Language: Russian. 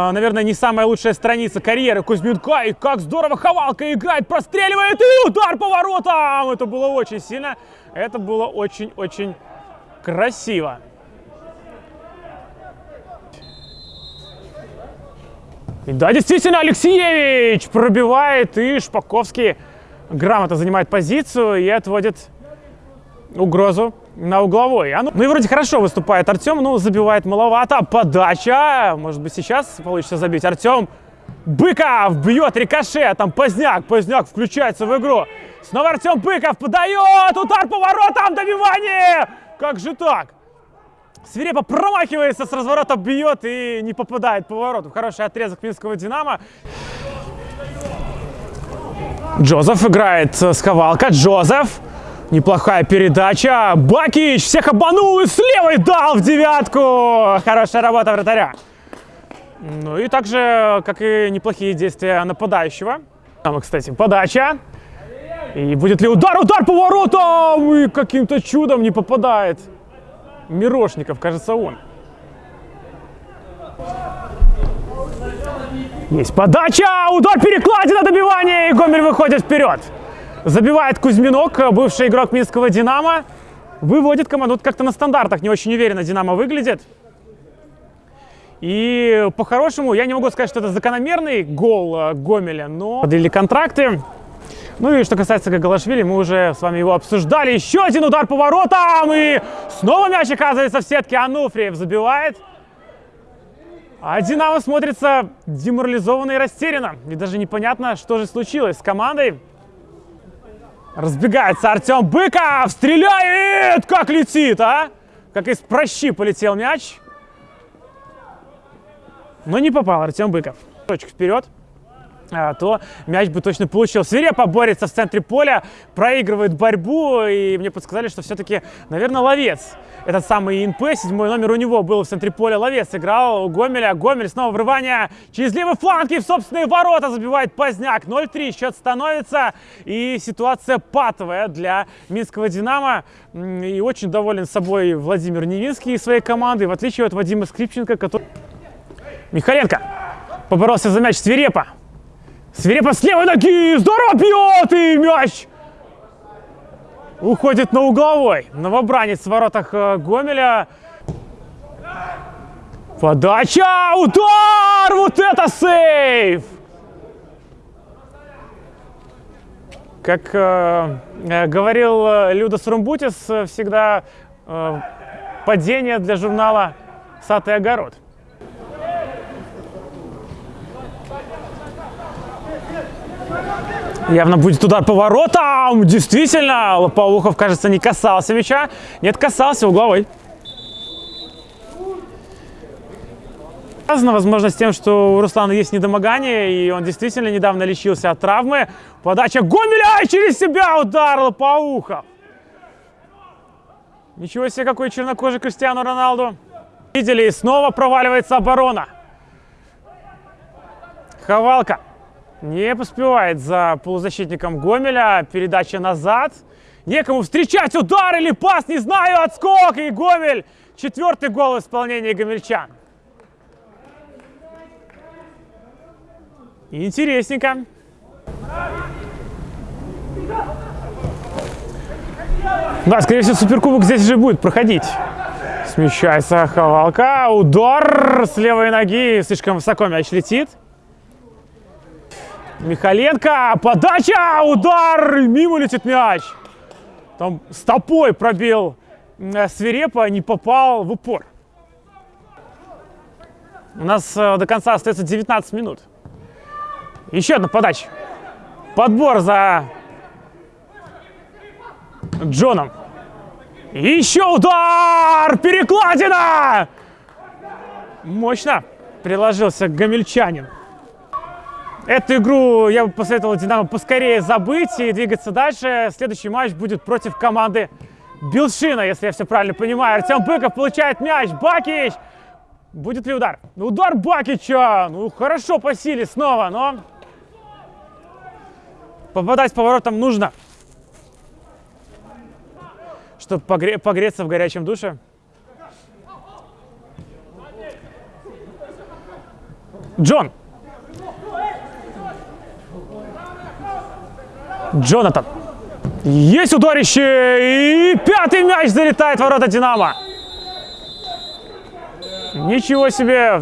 А, Наверное, не самая лучшая страница карьеры Кузьминка. И как здорово Ховалка играет, простреливает. И удар по воротам. Это было очень сильно. Это было очень-очень красиво. И да, действительно, Алексеевич пробивает. И Шпаковский грамотно занимает позицию и отводит угрозу на угловой. А ну, ну и вроде хорошо выступает Артем, но забивает маловато. Подача. Может быть, сейчас получится забить. Артем Быков бьет рикошет. Там Поздняк. Поздняк включается в игру. Снова Артем Быков подает. Удар по воротам. Добивание. Как же так? Свирепо промахивается, с разворота бьет и не попадает по вороту. Хороший отрезок Минского Динамо. Джозеф играет с Ховалка. Джозеф. Неплохая передача. Бакич всех обманул и с левой дал в девятку. Хорошая работа вратаря. Ну и также, как и неплохие действия нападающего. Там, кстати, подача. И будет ли удар? Удар по воротам! И каким-то чудом не попадает. Мирошников, кажется, он. Есть подача! Удар перекладина добивание! И Гомель выходит вперед. Забивает Кузьминок, бывший игрок Минского «Динамо». Выводит команду. Как-то на стандартах не очень уверенно «Динамо» выглядит. И по-хорошему, я не могу сказать, что это закономерный гол э, Гомеля, но продлили контракты. Ну и что касается Гагалашвили, мы уже с вами его обсуждали. Еще один удар по воротам, и снова мяч оказывается в сетке. Ануфриев забивает. А Динамо смотрится деморализованно и растерянно. И даже непонятно, что же случилось с командой. Разбегается Артем Быков, стреляет! Как летит, а? Как из прощи полетел мяч. Но не попал Артем Быков. Точка вперед. А, то мяч бы точно получил. Свирепо борется в центре поля, проигрывает борьбу, и мне подсказали, что все-таки, наверное, ловец. Этот самый ИНП, седьмой номер у него был в центре поля. Ловец играл у Гомеля. Гомель снова врывание через левый фланг и в собственные ворота забивает Поздняк. 0-3 счет становится, и ситуация патовая для Минского «Динамо». И очень доволен собой Владимир Невинский и своей командой, в отличие от Вадима Скрипченко, который... Михаленко поборолся за мяч свирепо. Свирепо с левой ноги, здорово бьет, и мяч уходит на угловой. Новобранец в воротах э, Гомеля. Подача, удар, вот это сейв! Как э, э говорил э, Людос Румбутис, всегда э, падение для журнала «Сад и огород». Явно будет удар по воротам. Действительно, Лопоухов, кажется, не касался мяча. Нет, касался угловой. Связано, возможно, с тем, что у Руслана есть недомогание, и он действительно недавно лечился от травмы. Подача Гомеля через себя удар Лопоухов. Ничего себе, какой чернокожий Кристиану Роналду. Видели, и снова проваливается оборона. Ховалка. Не поспевает за полузащитником Гомеля. Передача назад. Некому встречать удар или пас, не знаю, отскок. И Гомель. Четвертый гол в исполнении гомельчан. Интересненько. Да, скорее всего, Суперкубок здесь же будет проходить. Смещается Ховалка. Удар с левой ноги. Слишком высоко мяч летит. Михаленко, подача, удар, мимо летит мяч. Там стопой пробил э, свирепо, не попал в упор. У нас э, до конца остается 19 минут. Еще одна подача. Подбор за Джоном. Еще удар! Перекладина! Мощно приложился гамельчанин. Эту игру я бы посоветовал Динамо поскорее забыть и двигаться дальше. Следующий матч будет против команды Билшина, если я все правильно понимаю. Артем Быков получает мяч. Бакич! Будет ли удар? Удар Бакича! Ну, хорошо по силе снова, но... Попадать поворотом нужно. Чтобы погре погреться в горячем душе. Джон. Джонатан. Есть ударище. И пятый мяч залетает в ворота Динамо. Ничего себе.